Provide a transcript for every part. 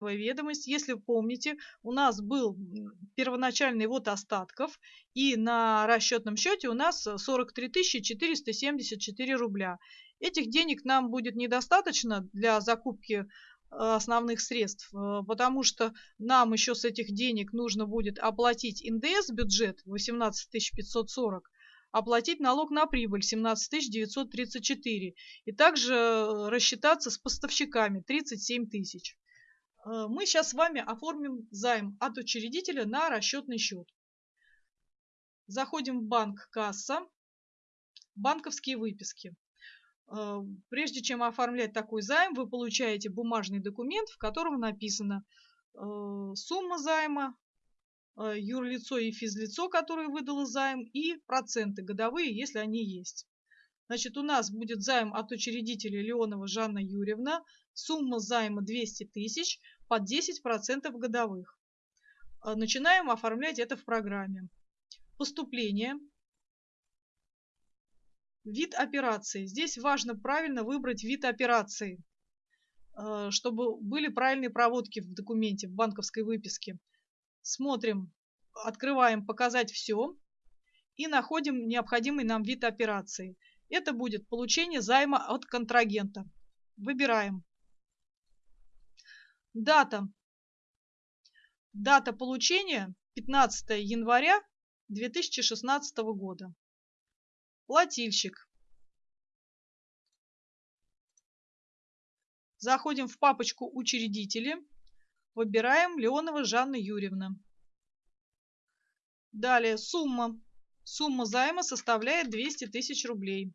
ведомость. Если вы помните, у нас был первоначальный вот остатков, и на расчетном счете у нас 43 474 рубля. Этих денег нам будет недостаточно для закупки э, основных средств, э, потому что нам еще с этих денег нужно будет оплатить НДС бюджет 18 540, оплатить налог на прибыль 17 934 и также э, рассчитаться с поставщиками 37 тысяч. Э, мы сейчас с вами оформим займ от учредителя на расчетный счет. Заходим в банк касса, банковские выписки. Э, прежде чем оформлять такой займ, вы получаете бумажный документ, в котором написано сумма займа, Э, юрлицо и физлицо, которое выдало займ, и проценты годовые, если они есть. Значит, у нас будет займ от учредителя Леонова Жанна Юрьевна, сумма займа 200 тысяч под 10% годовых. Э, начинаем оформлять это в программе. Поступление. Вид операции. Здесь важно правильно выбрать вид операции, э, чтобы были правильные проводки в документе, в банковской выписке смотрим, открываем «Показать все» и находим необходимый нам вид операции. Это будет получение займа от контрагента. Выбираем. Дата. Дата получения 15 января 2016 года. Плательщик. Заходим в папочку «Учредители». Выбираем Леонова Жанна Юрьевна. Далее сумма. Сумма займа составляет 200 тысяч рублей.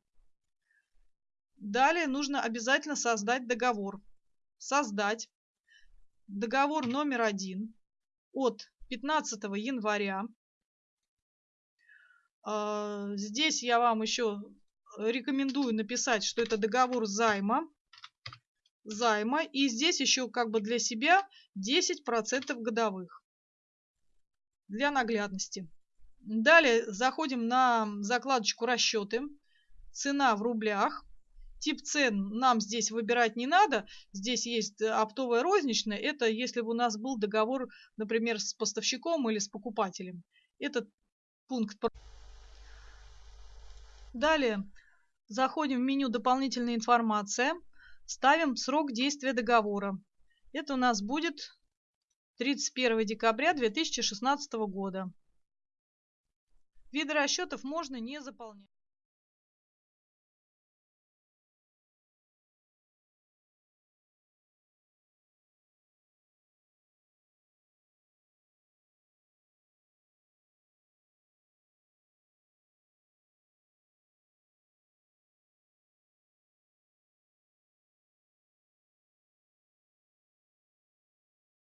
Далее нужно обязательно создать договор. Создать. Договор номер один от 15 января. А, здесь я вам еще рекомендую написать, что это договор займа займа. И здесь еще как бы для себя 10% годовых. Для наглядности. Далее заходим на закладочку расчеты. Цена в рублях. Тип цен нам здесь выбирать не надо. Здесь есть оптовая розничная. Это если бы у нас был договор, например, с поставщиком или с покупателем. Этот пункт. Далее заходим в меню «Дополнительная информация». Ставим срок действия договора. Это у нас будет 31 декабря 2016 года. Виды расчетов можно не заполнять.